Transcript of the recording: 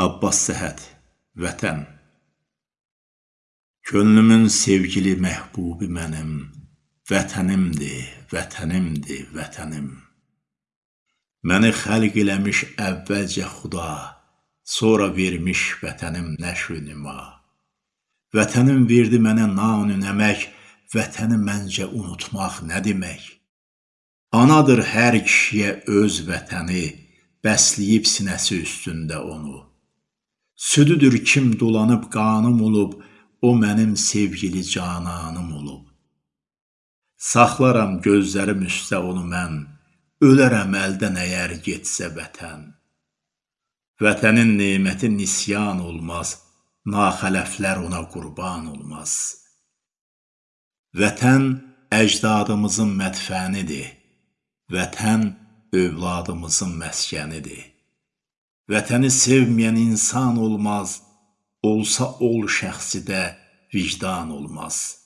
Abbas Səhət Vətən. Könlümün sevgili məhbubi mənim Vətənimdir, vətənimdir, vətənim. Məni xəlq eləmiş əvvəlcə Xuda Sonra vermiş vətənim nəşr nüma Vətənim verdi mənə nan-ı nəmək Vətəni məncə unutmaq nə demək? Anadır hər kişiyə öz vətəni Bəsləyib sinəsi üstündə onu Südüdür kim dolanıb qanım olub, o mənim sevgili cananım olub. Saxlaram gözlərim üstə onu mən, ölərəm əldən əgər getsə vətən. Vətənin neməti nisyan olmaz, naxələflər ona qurban olmaz. Vətən əcdadımızın mətfənidir, vətən övladımızın məskənidir. Vətəni sevməyən insan olmaz, olsa ol şəxsidə vicdan olmaz.